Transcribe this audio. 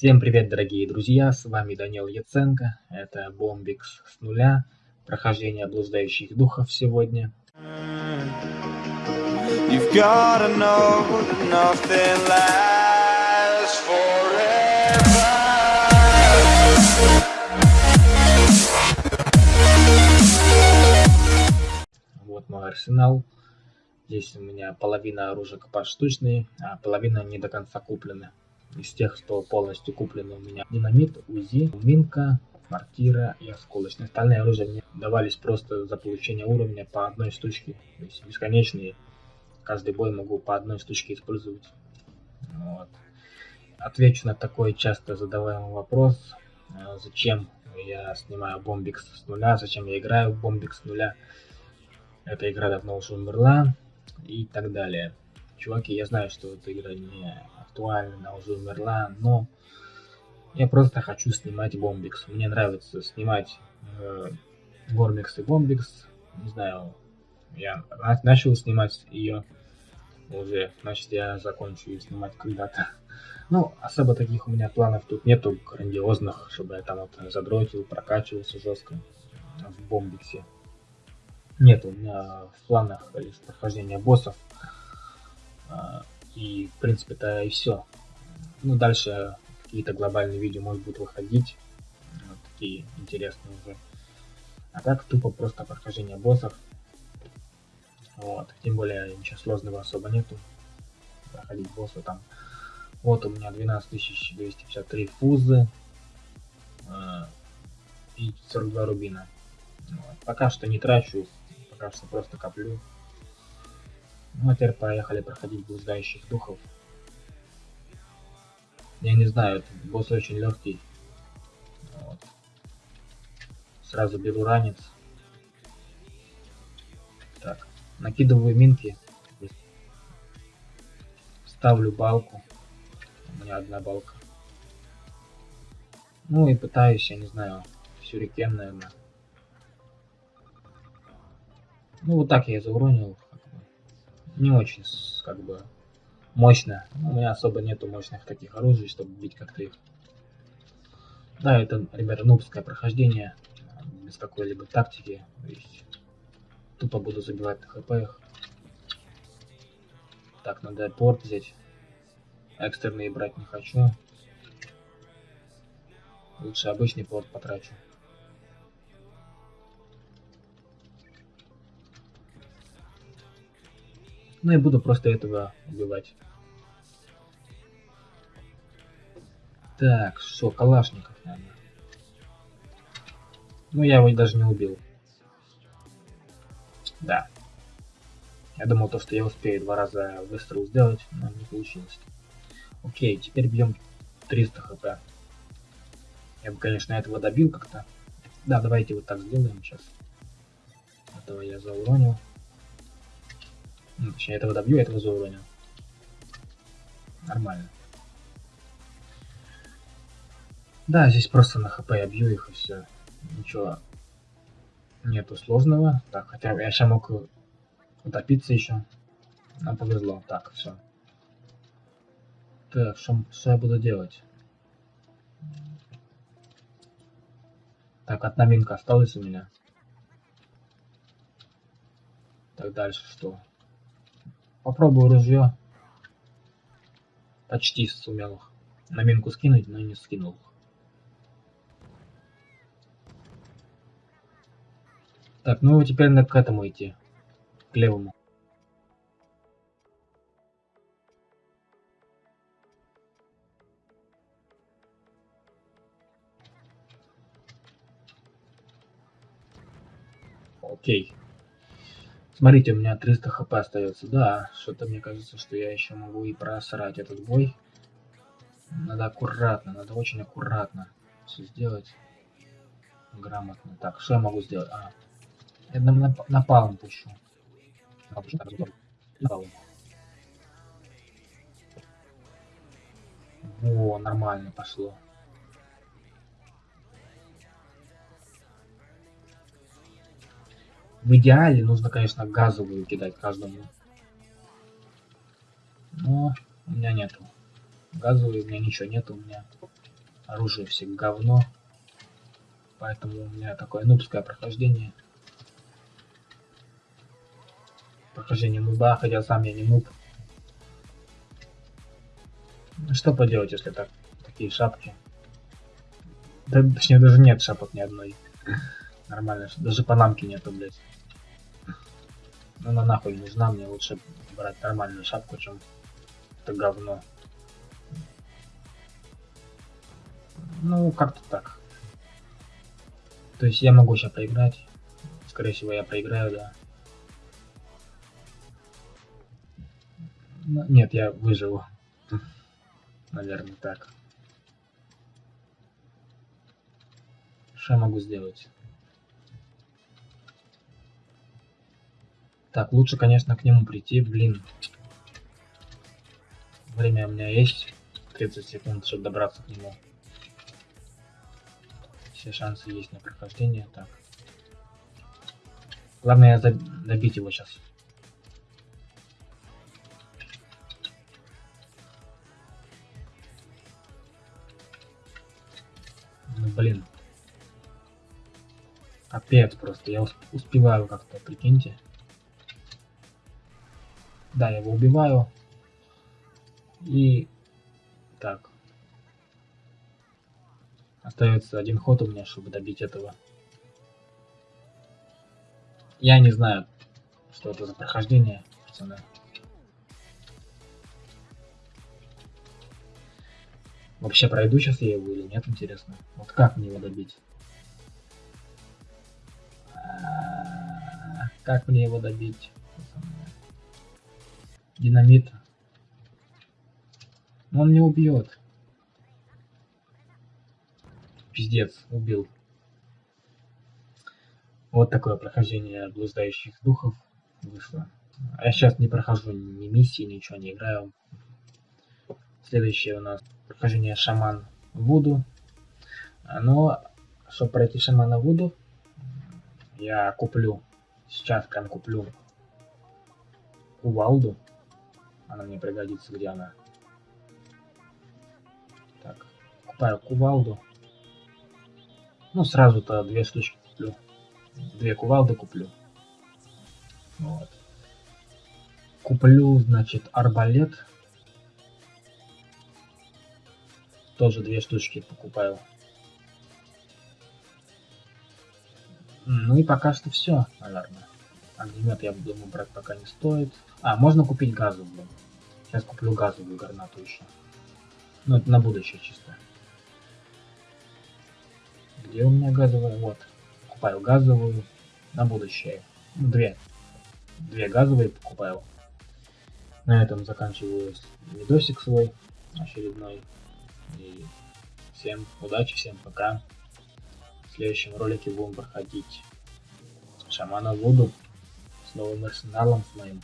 Всем привет, дорогие друзья, с вами Данил Яценко, это Бомбикс с нуля, прохождение блуждающих духов сегодня. Вот мой арсенал. Здесь у меня половина оружия поштучные, а половина не до конца куплены. Из тех, что полностью куплены у меня. Динамит, УЗИ, Минка, Мортира и осколочные. Остальные оружия мне давались просто за получение уровня по одной штучке. То есть бесконечные. Каждый бой могу по одной штучке использовать. Вот. Отвечу на такой часто задаваемый вопрос. Э, зачем я снимаю Бомбикс с нуля, зачем я играю в Бомбикс с нуля. Эта игра давно уже умерла и так далее. Чуваки, я знаю, что эта игра не актуальна, она уже умерла, но я просто хочу снимать Бомбикс. Мне нравится снимать э, и Бомбикс. Не знаю, я начал снимать ее уже, значит я закончу ее снимать когда-то. Ну, особо таких у меня планов тут нету грандиозных, чтобы я там вот задротил, прокачивался жестко в Бомбиксе. Нет, у меня в планах лишь прохождение боссов. И, в принципе, это и все. Ну, дальше какие-то глобальные видео, может, будут выходить. Вот такие интересные уже. А так, тупо просто прохождение боссов. Вот. Тем более, ничего сложного особо нету. Проходить босса там. Вот у меня 12253 фузы. Э, и 42 рубина. Вот. Пока что не трачу пока что просто коплю. Ну а теперь поехали проходить блуждающих духов. Я не знаю, этот босс очень легкий. Вот. Сразу беру ранец. Так, накидываю минки. Ставлю балку. У меня одна балка. Ну и пытаюсь, я не знаю, сюрикен, наверное. Ну, вот так я и зауронил. Не очень, как бы, мощно. У меня особо нету мощных таких оружий, чтобы бить как-то их. Да, это, ребята, нубское прохождение. Без какой-либо тактики. То есть, тупо буду забивать на хп их. Так, надо порт взять. Экстерные брать не хочу. Лучше обычный порт потрачу. Ну и буду просто этого убивать. Так, что, Калашников, наверное. Ну, я его даже не убил. Да. Я думал, то, что я успею два раза выстрел сделать, но не получилось. Окей, теперь бьем 300 хп. Я бы, конечно, этого добил как-то. Да, давайте вот так сделаем сейчас. Этого я зауронил. Ну, точнее, этого добью, этого зауроню. Нормально. Да, здесь просто на хп я бью их и все. Ничего нету сложного. Так, хотя я сейчас мог утопиться еще. Нам повезло. Так, все. Так, что я буду делать? Так, одна минка осталась у меня. Так, дальше что? Попробую ружье. Почти сумел на минку скинуть, но не скинул. Так, ну теперь надо к этому идти. К левому. Окей. Смотрите, у меня 300 хп остается. Да, что-то мне кажется, что я еще могу и просрать этот бой. Надо аккуратно, надо очень аккуратно все сделать. Грамотно. Так, что я могу сделать? А, я на, на, напалм пущу. Во, нормально пошло. В идеале нужно, конечно, газовую кидать каждому. Но у меня нету. Газовую у меня ничего нету у меня. Оружие все говно. Поэтому у меня такое нубское прохождение. Прохождение нуба, хотя сам я не нуб. Ну, что поделать, если так, такие шапки? Да, точнее, даже нет шапок ни одной. Нормально, даже панамки нету, блядь. Ну, она нахуй нужна, мне лучше брать нормальную шапку, чем это говно. Ну, как-то так. То есть я могу сейчас проиграть. Скорее всего, я проиграю, да. Но, нет, я выживу. Наверное, так. Что я могу сделать? Так, лучше, конечно, к нему прийти, блин. Время у меня есть. 30 секунд, чтобы добраться к нему. Все шансы есть на прохождение. Так. Главное добить его сейчас. Ну блин. Капец просто. Я успеваю как-то, прикиньте. Да, я его убиваю. И так. Остается один ход у меня, чтобы добить этого. Я не знаю, что это за прохождение, пацаны. Вообще пройду сейчас я его или нет, интересно. Вот как мне его добить? А, как мне его добить? Динамит. Он не убьет. Пиздец, убил. Вот такое прохождение блуждающих духов вышло. А я сейчас не прохожу ни миссии, ничего не играю. Следующее у нас прохождение шаман Вуду. Но, чтобы пройти шамана Вуду, я куплю, сейчас прям куплю кувалду. Она мне пригодится, где она. Так, купаю кувалду. Ну, сразу-то две штучки куплю. Две кувалды куплю. Вот. Куплю, значит, арбалет. Тоже две штучки покупаю. Ну и пока что все, наверное. Огнемет я думаю брать пока не стоит. А, можно купить газовую. Сейчас куплю газовую гранату еще. Ну, это на будущее чисто. Где у меня газовая? Вот. Покупаю газовую на будущее. Ну, две. Две газовые покупаю. На этом заканчиваю видосик свой очередной. И всем удачи, всем пока. В следующем ролике будем проходить Шамана Вуду с новым арсеналом с моим.